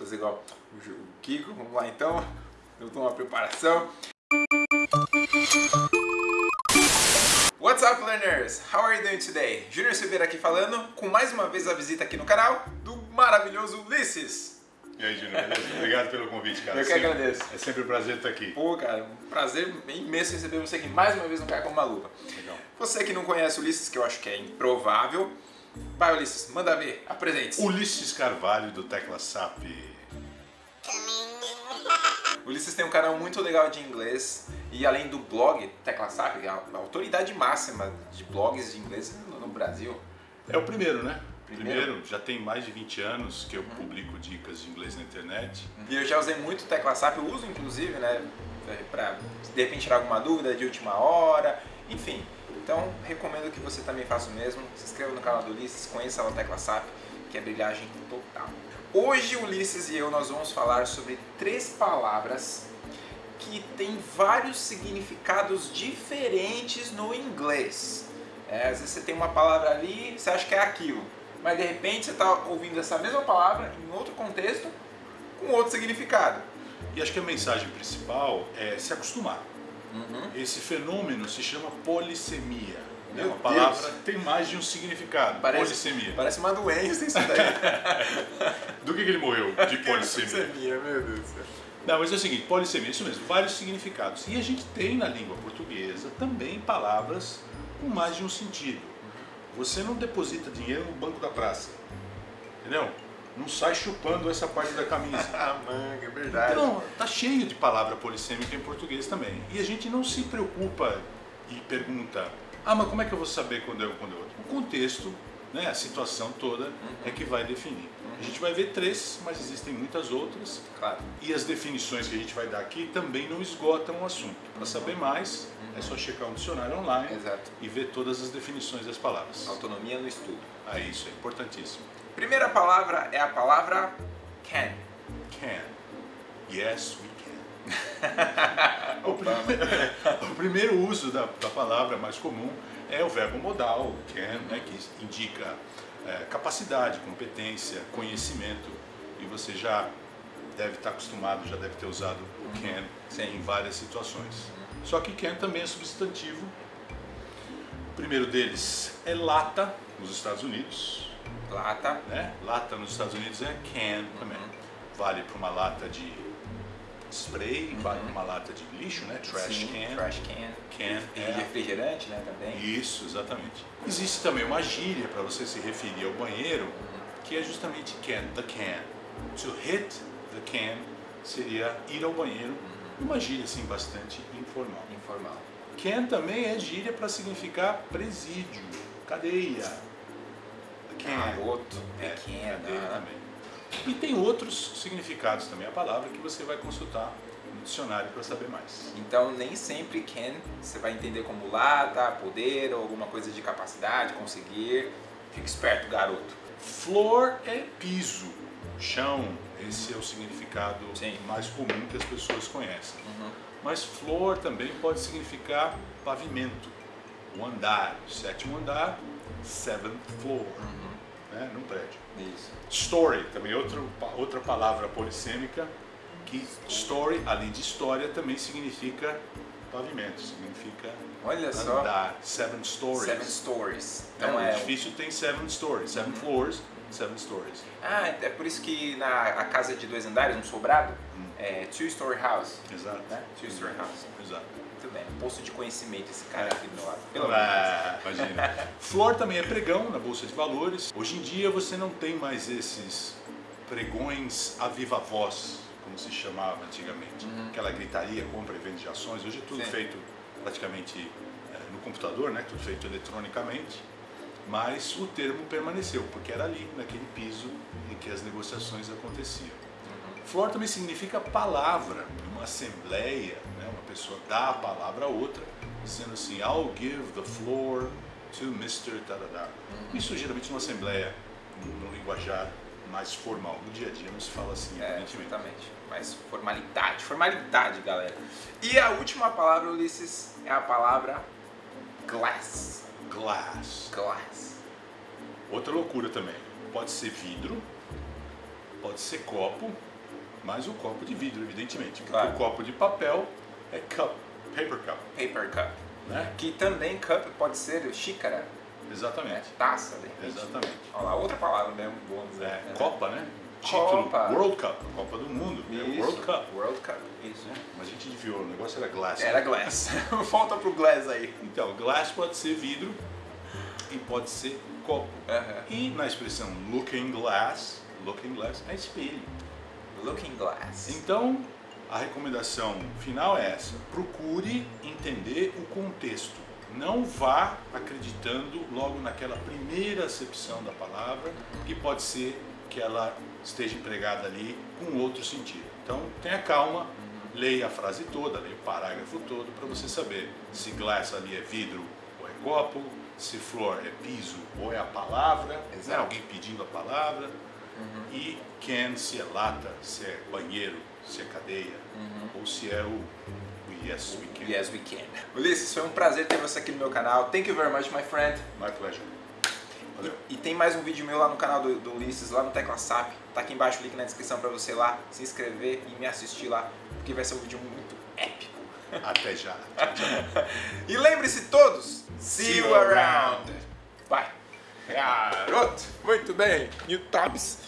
fazer igual o Kiko, vamos lá então. Eu dou uma preparação. What's up, learners? How are you doing today? Júnior Silveira aqui falando, com mais uma vez a visita aqui no canal do maravilhoso Ulisses. E aí, Júnior, obrigado pelo convite, cara. Eu que sempre, agradeço. É sempre um prazer estar aqui. Pô, cara, um prazer imenso receber você aqui mais uma vez no Cara com uma Luva. Legal. Você que não conhece o Ulisses, que eu acho que é improvável, vai Ulisses, manda ver, apresente-se. Ulisses Carvalho, do Tecla SAP. Ulisses tem um canal muito legal de inglês e além do blog Tecla SAP, que é a autoridade máxima de blogs de inglês no Brasil. É o primeiro, né? Primeiro. Primeiro, já tem mais de 20 anos que eu publico dicas de inglês na internet. E eu já usei muito Tecla SAP, eu uso inclusive, né, pra de repente tirar alguma dúvida de última hora, enfim. Então, recomendo que você também faça o mesmo. Se inscreva no canal do Ulisses, conheça o Tecla SAP, que é brilhagem total. Hoje, Ulisses e eu, nós vamos falar sobre três palavras que têm vários significados diferentes no inglês. É, às vezes você tem uma palavra ali, você acha que é aquilo, mas de repente você está ouvindo essa mesma palavra em outro contexto, com outro significado. E acho que a mensagem principal é se acostumar. Uhum. Esse fenômeno se chama polissemia. É uma palavra que tem mais de um significado. Parece- Polissemia. Parece uma doença isso daí. Do que, que ele morreu? De polissemia. Polissemia, meu Deus do céu. Não, mas é o seguinte, polissemia, isso mesmo, vários significados. E a gente tem na língua portuguesa também palavras com mais de um sentido. Você não deposita dinheiro no banco da praça, entendeu? Não sai chupando essa parte da camisa. Ah, manga, é verdade. Então, tá cheio de palavra polissêmica em português também. E a gente não se preocupa e pergunta, ah, mas como é que eu vou saber quando é um quando é outro? O contexto, né, a situação toda é que vai definir. A gente vai ver três, mas existem muitas outras. Claro. E as definições que a gente vai dar aqui também não esgotam o assunto. Para saber mais, é só checar um dicionário online Exato. e ver todas as definições das palavras. Autonomia no estudo. Ah, isso é importantíssimo. Primeira palavra é a palavra can. Can. Yes, we can. o, primeiro, o primeiro uso da, da palavra mais comum é o verbo modal, can, né, que indica é, capacidade, competência, conhecimento. E você já deve estar acostumado, já deve ter usado o can Sim. em várias situações. Só que can também é substantivo. O primeiro deles é lata, nos Estados Unidos. Lata. né? Lata nos Estados Unidos é can também. Vale para uma lata de spray, vale para uma lata de lixo, né? Trash Sim, can. Trash can. Can E é refrigerante, né, também. isso, exatamente. Existe também uma gíria para você se referir ao banheiro, que é justamente can, the can. To hit the can seria ir ao banheiro, uma gíria assim bastante informal. Informal. Can também é gíria para significar presídio, cadeia. Garoto, É, pequeno. cadeia né? também. E tem outros significados também a palavra que você vai consultar no dicionário para saber mais. Então nem sempre can você vai entender como lata, poder ou alguma coisa de capacidade, conseguir. Fica esperto, garoto. Floor é piso, chão. Esse é o significado Sim. mais comum que as pessoas conhecem. Uhum. Mas floor também pode significar pavimento, o andar, sétimo andar, seventh floor, né, num prédio. Isso. Story, também outro, outra palavra polissêmica, que story, além de história, também significa pavimento, significa Olha só. andar, seven stories. Seven stories. Então Então o é. edifício tem seven stories, seven floors, seven stories. Ah, é por isso que na a casa de dois andares, um sobrado, Hum. é two-story house. Exato. Né? Two-story house. Exato. Muito bem. Posto de conhecimento esse cara aqui do lado. Pelo menos. Ah, imagina. Floor também é pregão na bolsa de valores. Hoje em dia você não tem mais esses pregões a viva voz, como se chamava antigamente. Aquela gritaria, compra e venda de ações. Hoje é tudo Sim. feito praticamente eh, no computador, né? Tudo feito eletronicamente. Mas o termo permaneceu, porque era ali, naquele piso em que as negociações aconteciam. Floor também significa palavra, uma assembleia, né? uma pessoa dá a palavra a outra, dizendo assim, I'll give the floor to Mr. Tadadá. Isso geralmente numa assembleia, no, linguajar mais formal, no dia a dia não se fala assim, É, evidentemente. exatamente. Mas formalidade, formalidade, galera. E a última palavra, Ulisses, é a palavra glass. Glass. Glass. Outra loucura também. Pode ser vidro, pode ser copo, mas o copo de vidro, evidentemente. Porque Claro. o copo de papel é cup, paper cup, Paper cup. né? Que também cup pode ser xícara? Exatamente. taça, de repente. Exatamente. Olha lá, outra palavra mesmo, bônus. É, né? Copa, né? Copa. Título World Cup, Copa do Mundo. É Isso. World Cup. World Cup, isso. né? Mas a gente desviou, o negócio era glass. Era glass. Volta pro glass aí. Então, glass pode ser vidro e pode ser copo. E na expressão looking glass, looking glass é espelho. Looking glass. Então, a recomendação final é essa: procure entender o contexto. Não vá acreditando logo naquela primeira acepção da palavra, que pode ser que ela esteja empregada ali com outro sentido. Então, tenha calma, leia a frase toda, leia o parágrafo todo para você saber se glass ali é vidro ou é copo, se floor é piso ou é a palavra, né? Alguém pedindo a palavra, e can se é lata, se é banheiro, se é cadeia, ou se é o, o yes we can. Yes, we can. Ulisses, foi um prazer ter você aqui no meu canal. Thank you very much, my friend. My pleasure. Valeu. E tem mais um vídeo meu lá no canal do, do Ulisses, lá no Tecla SAP. Tá aqui embaixo o link na descrição pra você lá se inscrever e me assistir lá, porque vai ser um vídeo muito épico. Até já. E lembre-se todos, see, you around. Vai. Garoto, muito bem. New Tabs.